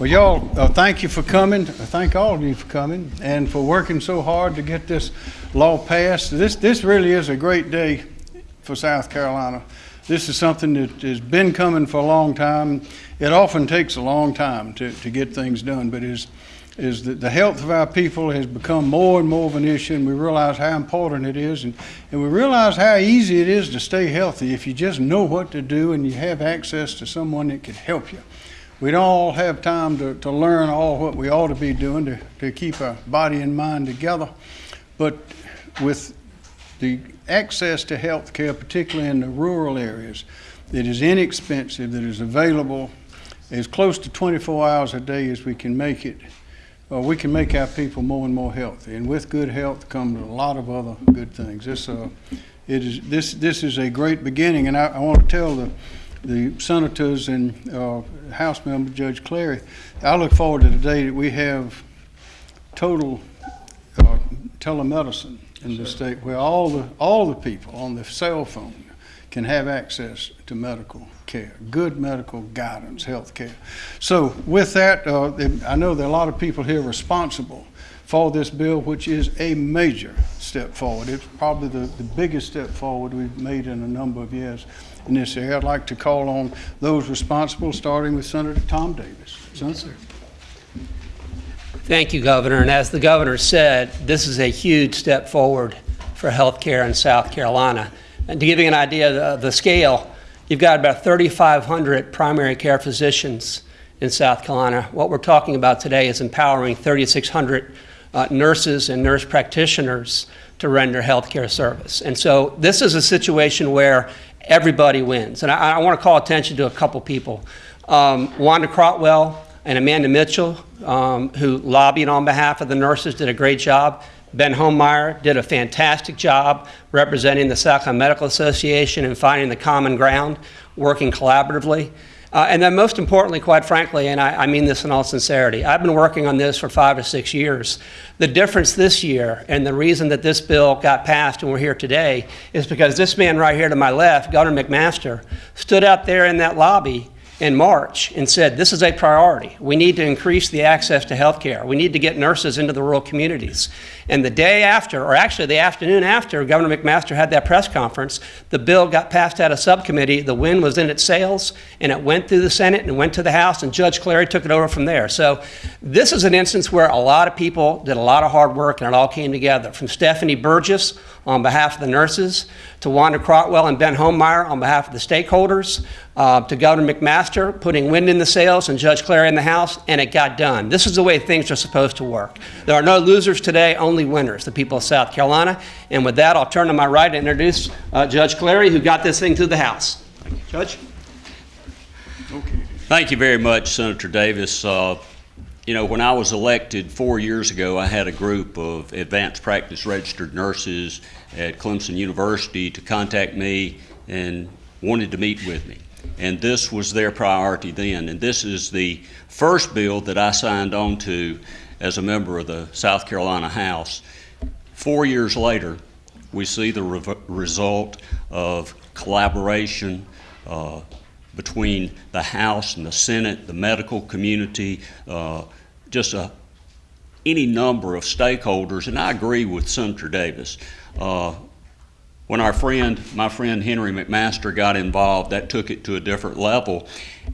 Well, y'all, uh, thank you for coming. Uh, Thank all of you for coming and for working so hard to get this law passed. This, this really is a great day for South Carolina. This is something that has been coming for a long time. It often takes a long time to, to get things done, but is, is that the health of our people has become more and more of an issue, and we realize how important it is, and, and we realize how easy it is to stay healthy if you just know what to do and you have access to someone that can help you. We don't all have time to, to learn all what we ought to be doing to, to keep our body and mind together. But with the access to health care, particularly in the rural areas, that is inexpensive, that is available as close to 24 hours a day as we can make it, uh, we can make our people more and more healthy. And with good health comes a lot of other good things. This, uh, it is, this, this is a great beginning, and I, I want to tell the, the senators and uh, House member Judge Clary, I look forward to the day that we have total uh, telemedicine in the state where all the, all the people on the cell phone can have access to medical care, good medical guidance, health care. So with that, uh, I know there are a lot of people here responsible for this bill, which is a major step forward. It's probably the, the biggest step forward we've made in a number of years in this area. I'd like to call on those responsible, starting with Senator Tom Davis. Senator? Thank you, Governor. And as the governor said, this is a huge step forward for healthcare in South Carolina. And to give you an idea of the, scale, you've got about 3,500 primary care physicians in South Carolina. What we're talking about today is empowering 3,600 uh, nurses and nurse practitioners to render healthcare service. And so this is a situation where everybody wins. And I, I want to call attention to a couple people. Um, Wanda Crotwell and Amanda Mitchell, um, who lobbied on behalf of the nurses, did a great job. Ben Homemeyer did a fantastic job representing the Carolina Medical Association and finding the common ground, working collaboratively. Uh, and then most importantly, quite frankly, and I, I, mean this in all sincerity, I've been working on this for five or six years. The difference this year and the reason that this bill got passed and we're here today is because this man right here to my left, Governor McMaster, stood out there in that lobby in March and said, this is a priority. We need to increase the access to health care. We need to get nurses into the rural communities. And the day after, or actually the afternoon after Governor McMaster had that press conference, the bill got passed out of subcommittee, the wind was in its sails, and it went through the Senate and went to the House, and Judge Clary took it over from there. So this is an instance where a lot of people did a lot of hard work and it all came together. From Stephanie Burgess on behalf of the nurses, to Wanda Crotwell and Ben Homemeyer on behalf of the stakeholders, uh, to Governor McMaster putting wind in the sails and Judge Clary in the House, and it got done. This is the way things are supposed to work. There are no losers today, only winners, the people of South Carolina. And with that, I'll turn to my right and introduce uh, Judge Clary, who got this thing through the House. Thank you, Judge. Okay. Thank you very much, Senator Davis. Uh, you know, when I was elected four years ago, I had a group of advanced practice registered nurses at Clemson University to contact me and wanted to meet with me. And this was their priority then. And this is the first bill that I signed on to as a member of the South Carolina House. Four years later, we see the re result of collaboration uh, between the House and the Senate, the medical community, uh, just a, any number of stakeholders. And I agree with Senator Davis. Uh, when our friend, my friend Henry McMaster got involved, that took it to a different level.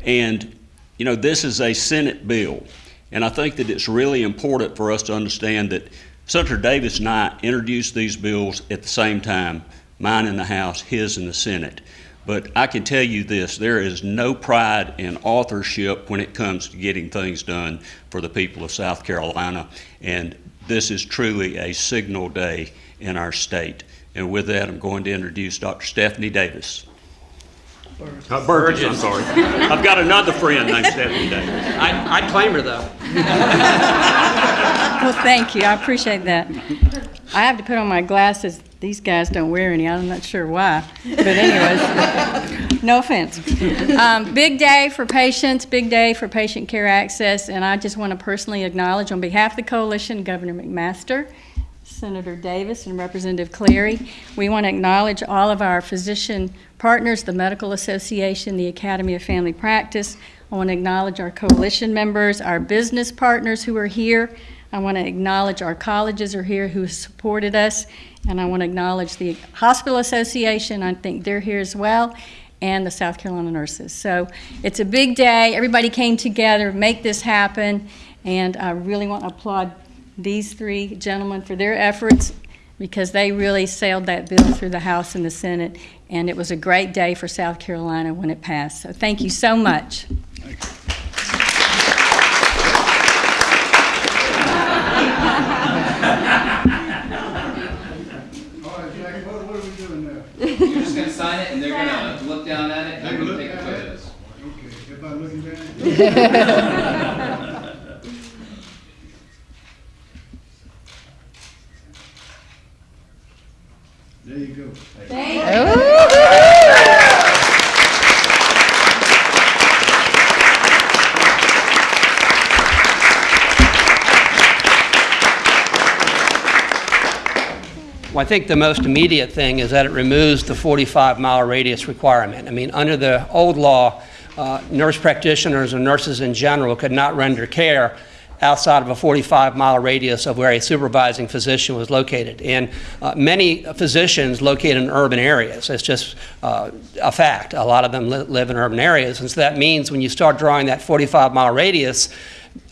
And, you know, this is a Senate bill. And I think that it's really important for us to understand that Senator Davis and I introduced these bills at the same time, mine in the House, his in the Senate. But I can tell you this, there is no pride in authorship when it comes to getting things done for the people of South Carolina. And this is truly a signal day in our state. And with that, I'm going to introduce Dr. Stephanie Davis. Burgess. Uh, Burgess, I'm sorry. I've got another friend named Stephanie Davis. I, I claim her, though. well, thank you. I appreciate that. I have to put on my glasses. These guys don't wear any. I'm not sure why. But anyways, no offense. Um, big day for patients, big day for patient care access, and I just want to personally acknowledge on behalf of the coalition, Governor McMaster, Senator Davis and Representative Clary. We want to acknowledge all of our physician partners, the Medical Association, the Academy of Family Practice. I want to acknowledge our coalition members, our business partners who are here. I want to acknowledge our colleges are here who supported us. And I want to acknowledge the Hospital Association. I think they're here as well and the South Carolina nurses. So it's a big day. Everybody came together, make this happen, and I really want to applaud these three gentlemen for their efforts because they really sailed that bill through the House and the Senate, and it was a great day for South Carolina when it passed. So thank you so much. All right, Jack, what, what are we doing now? You're just gonna sign it and they're gonna look down at it and Take a we're look gonna take at it. photos. Okay, everybody looking down? Well, I think the most immediate thing is that it removes the 45-mile radius requirement. I mean, under the old law, uh, nurse practitioners and nurses in general could not render care outside of a 45-mile radius of where a supervising physician was located. And uh, many physicians located in urban areas. It's just uh, a fact. A lot of them li- live in urban areas. And so that means when you start drawing that 45-mile radius,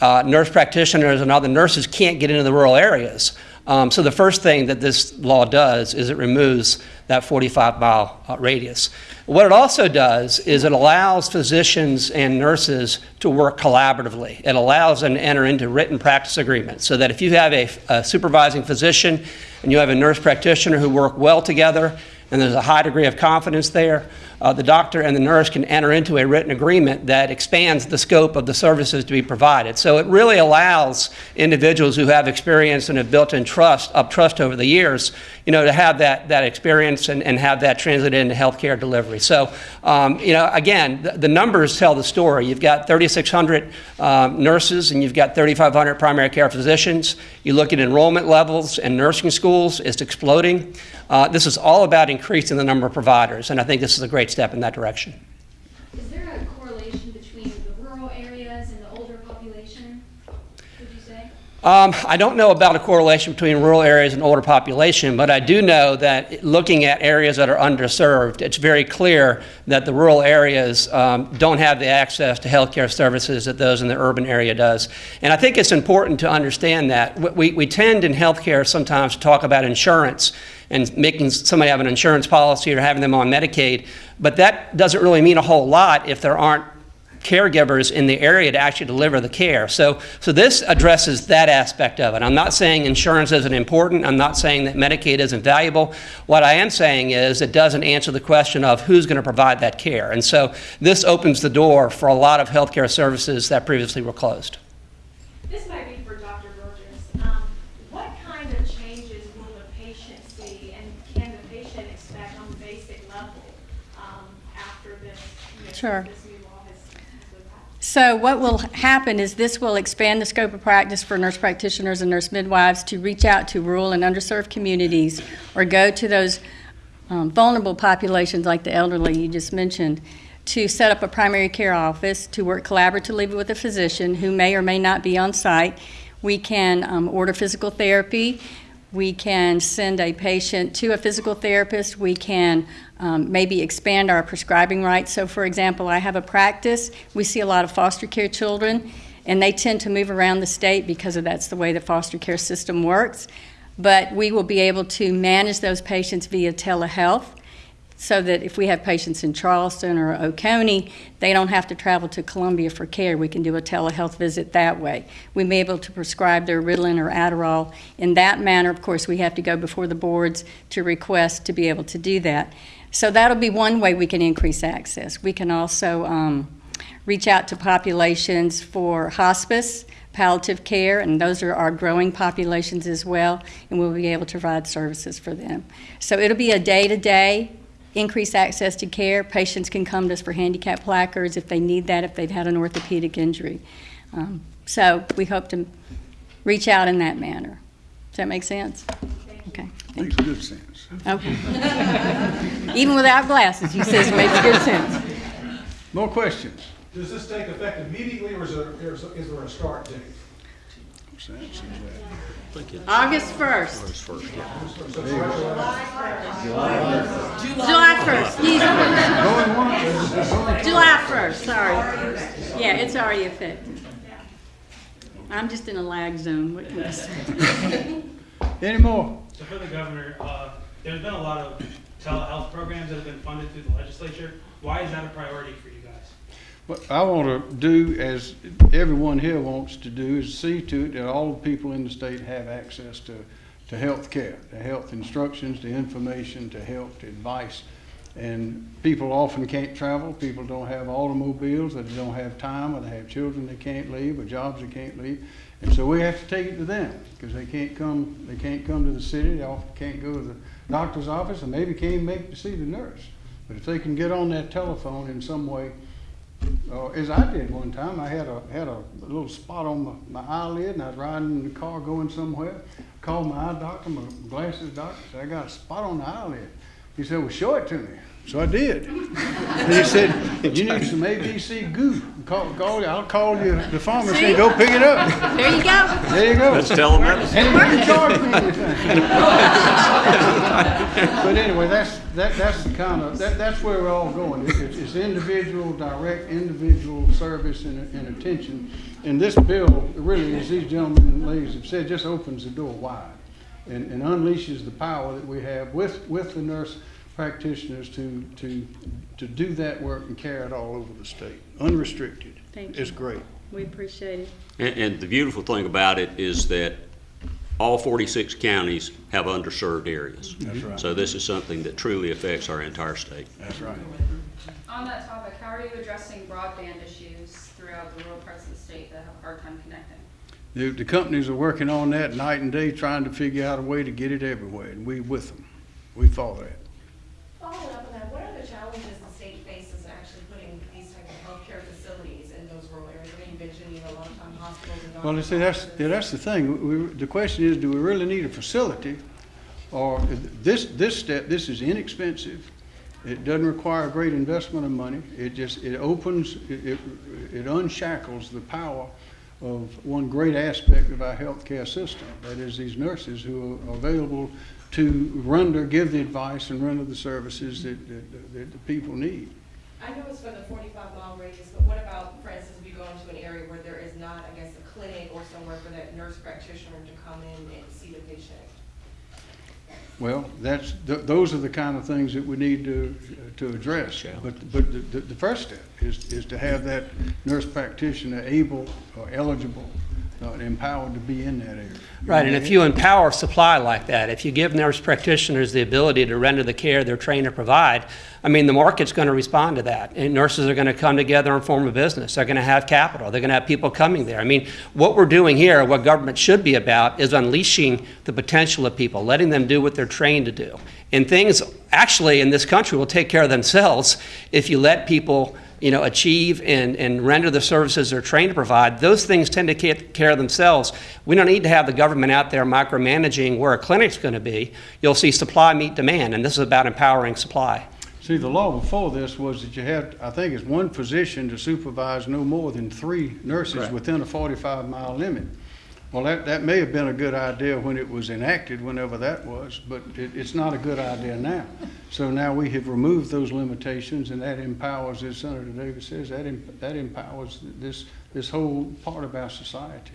uh, nurse practitioners and other nurses can't get into the rural areas. Um, so the first thing that this law does is it removes that 45-mile uh, radius. What it also does is it allows physicians and nurses to work collaboratively. It allows them to enter into written practice agreements so that if you have a, a supervising physician and you have a nurse practitioner who work well together and there's a high degree of confidence there, uh, the doctor and the nurse can enter into a written agreement that expands the scope of the services to be provided. So it really allows individuals who have experience and have built in trust, up trust over the years, you know, to have that, that experience and, and have that translated into healthcare delivery. So, um, you know, again, the, the numbers tell the story. You've got 3,600 um, nurses and you've got 3,500 primary care physicians. You look at enrollment levels in nursing schools, it's exploding. Uh, this is all about increasing the number of providers, and I think this is a great step in that direction. Is there a correlation between the rural areas and the older population, would you say? Um, I don't know about a correlation between rural areas and older population, but I do know that looking at areas that are underserved, it's very clear that the rural areas um, don't have the access to healthcare services that those in the urban area does. And I think it's important to understand that. We, we tend in healthcare sometimes to talk about insurance and making somebody have an insurance policy or having them on Medicaid, but that doesn't really mean a whole lot if there aren't caregivers in the area to actually deliver the care. So, so this addresses that aspect of it. I'm not saying insurance isn't important. I'm not saying that Medicaid isn't valuable. What I am saying is it doesn't answer the question of who's going to provide that care. And so this opens the door for a lot of healthcare services that previously were closed. This might be for Dr. Burgess. Um, what kind of changes will the patient see, and can the patient expect on the basic level, um, after this, you know, Sure. this new law has, has been passed? So what will happen is this will expand the scope of practice for nurse practitioners and nurse midwives to reach out to rural and underserved communities or go to those um, vulnerable populations like the elderly you just mentioned to set up a primary care office to work collaboratively with a physician who may or may not be on site. We can um, order physical therapy. We can send a patient to a physical therapist. We can um, maybe expand our prescribing rights. So, for example, I have a practice. We see a lot of foster care children, and they tend to move around the state because of that's the way the foster care system works. But we will be able to manage those patients via telehealth so that if we have patients in Charleston or Oconee, they don't have to travel to Columbia for care. We can do a telehealth visit that way. We may be able to prescribe their Ritalin or Adderall in that manner. Of course, we have to go before the boards to request to be able to do that. So that'll be one way we can increase access. We can also um, reach out to populations for hospice, palliative care, and those are our growing populations as well, and we'll be able to provide services for them. So it'll be a day-to-day increase access to care. Patients can come to us for handicap placards if they need that, if they've had an orthopedic injury. Um, so we hope to reach out in that manner. Does that make sense? Okay, Makes good sense. okay. Even without glasses, you says it makes good sense. More questions? Does this take effect immediately, or is there, is is there a start date? August 1st. July 1st, excuse me. July 1st, July first. sorry. Yeah, it's already effective. I'm just in a lag zone, what can I say? Any more? So for the governor, uh, there's been a lot of telehealth programs that have been funded through the legislature. Why is that a priority for you guys? What I want to do, as everyone here wants to do, is see to it that all the people in the state have access to, to health care, to health instructions, to information, to health advice. And people often can't travel, people don't have automobiles, or they don't have time, or they have children they can't leave, or jobs they can't leave. And so we have to take it to them, because they can't come, they can't come to the city, they often can't go to the doctor's office, and maybe can't even make to see the nurse. But if they can get on that telephone in some way, uh, as I did one time, I had a, had a little spot on my, my eyelid and I was riding in the car going somewhere. Called my eye doctor, my glasses doctor, said, I got a spot on the eyelid. He said, well, show it to me. So I did. And he said, you need some ABC goo. Call, call, I'll call you the pharmacy and go pick it up. There you go. There you go. That's telemedicine. And he didn't charge me anything. But anyway, that's, that, that's the kind of, that, that's where we're all going. It's, it's- it's individual, direct, individual service and, and attention. And this bill, really, as these gentlemen and ladies have said, just opens the door wide and, and unleashes the power that we have with, with the nurse practitioners to, to, to do that work and carry it all over the state, unrestricted. Thank you. It's great. We appreciate it. And, and the beautiful thing about it is that all 46 counties have underserved areas. That's right. So this is something that truly affects our entire state. That's right. On that topic, how are you addressing broadband issues throughout the rural parts of the state that have a hard time connecting? The, the companies are working on that night and day, trying to figure out a way to get it everywhere, and we with them. We follow that. Following up on that, what are the challenges the state faces in actually putting these type of healthcare facilities in those rural areas? I mean, you mentioned, you know, a lot of time hospitals and Well, see, that's, that's the thing. We, the question is, do we really need a facility? Or this, this step, this is inexpensive. It doesn't require a great investment of money. It just, it opens, it, it- it unshackles the power of one great aspect of our healthcare system. That is these nurses who are available to render, give the advice and render the services that, that, that the people need. I know it's for the forty-five mile radius, but what about, for instance, you go into an area where there is not, a somewhere for that nurse practitioner to come in and see the patient? Well, that's, th- those are the kind of things that we need to, to address. But, but the, the the first step is, is to have that nurse practitioner able or eligible uh, empowered to be in that area. Right, and if you empower supply like that, if you give nurse practitioners the ability to render the care they're trained to provide, I mean, the market's going to respond to that. And nurses are going to come together and form a business. They're going to have capital. They're going to have people coming there. I mean, what we're doing here, what government should be about, is unleashing the potential of people, letting them do what they're trained to do. And things, actually, in this country will take care of themselves if you let people you know, achieve and, and render the services they're trained to provide, those things tend to take care of themselves. We don't need to have the government out there micromanaging where a clinic's going to be. You'll see supply meet demand, and this is about empowering supply. See, the law before this was that you had, I think it's one physician to supervise no more than three nurses within a forty-five mile limit. Well, that, that may have been a good idea when it was enacted, whenever that was, but it, it's not a good idea now. So now we have removed those limitations and that empowers, as Senator Davis says, that, em- that empowers this, this whole part of our society.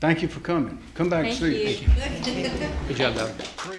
Thank you for coming. Come back and Thank see us. you. Good job, Governor.